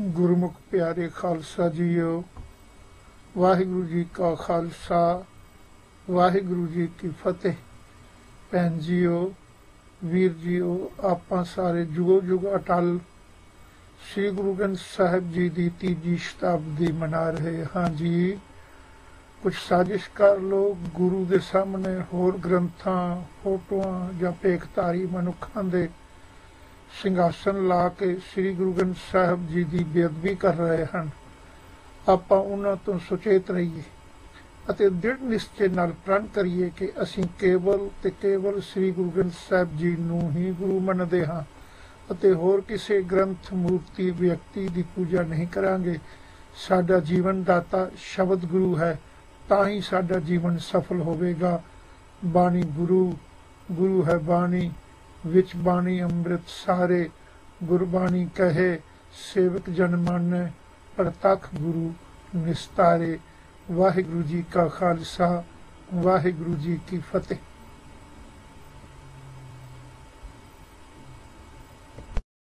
ਗੁਰਮੁਖ ਪਿਆਰੇ ਖਾਲਸਾ ਜੀਓ, ਵਾਹਿਗੁਰੂ ਜੀ ਕਾ ਖਾਲਸਾ, ਵਾਹਿਗੁਰੂ ਜੀ ਕੀ ਫਤਿਹ। ਭੈਣ ਜੀਓ, ਵੀਰ ਜੀਓ, ਆਪਾਂ ਸਾਰੇ ਜੁਗੋ ਜੁਗ ਅਟਲ ਸ੍ਰੀ ਗੁਰੂ ਗ੍ਰੰਥ ਸਾਹਿਬ ਜੀ ਦੀ ਤੀਜੀ ਸ਼ਤਾਬਦੀ ਮਨਾ ਰਹੇ ਹਾਂ ਜੀ। ਕੁਝ ਸਾਜ਼ਿਸ਼ ਕਰ ਲੋ ਗੁਰੂ ਦੇ ਸਾਹਮਣੇ ਹੋਰ ਗ੍ਰੰਥਾਂ, ਫੋਟੋਆਂ ਜਾਂ ਪੇਖਤਾਰੀ ਮਨੁੱਖਾਂ ਦੇ ਸਿੰਘਾਸਨ ਲਾ ਕੇ ਸ੍ਰੀ ਗੁਰੂ ਗ੍ਰੰਥ ਸਾਹਿਬ ਜੀ ਦੀ ਬੇਅਦਬੀ ਕਰ ਰਹੇ ਹਨ। ਆਪਾਂ ਉਹਨਾਂ ਤੋਂ ਸੁਚੇਤ ਰਹੀਏ ਅਤੇ ਦ੍ਰਿੜ ਨਿਸ਼ਚੇ ਨਾਲ ਪ੍ਰਣ ਕਰੀਏ ਕਿ ਅਸੀਂ ਕੇਵਲ ਤੇ ਕੇਵਲ ਸ੍ਰੀ ਗੁਰੂ ਗ੍ਰੰਥ ਸਾਹਿਬ ਜੀ ਨੂੰ ਹੀ ਗੁਰੂ ਮੰਨਦੇ ਹਾਂ ਅਤੇ ਹੋਰ ਕਿਸੇ ਗ੍ਰੰਥ ਮੂਰਤੀ ਵਿਅਕਤੀ ਦੀ ਪੂਜਾ ਨਹੀਂ ਕਰਾਂਗੇ। ਸਾਡਾ ਜੀਵਨ ਦਾਤਾ ਸ਼ਬਦ ਗੁਰੂ ਹੈ, ਤਾਂ ਹੀ ਸਾਡਾ ਜੀਵਨ ਸਫਲ ਹੋਵੇਗਾ। ਬਾਣੀ ਗੁਰੂ ਗੁਰੂ ਹੈ ਬਾਣੀ। ਵਿੱਚ ਬਾਣੀ ਅੰਮ੍ਰਿਤ ਸਾਰੇ, ਗੁਰਬਾਣੀ ਕਹੇ, ਸੇਵਕ ਜਨ ਮਾਨੈ, ਪ੍ਰਤੱਖ ਗੁਰੂ ਨਿਸਤਾਰੇ। ਵਾਹਿਗੁਰੂ ਜੀ ਕਾ ਖਾਲਸਾ, ਵਾਹਿਗੁਰੂ ਜੀ ਕੀ ਫਤਿਹ।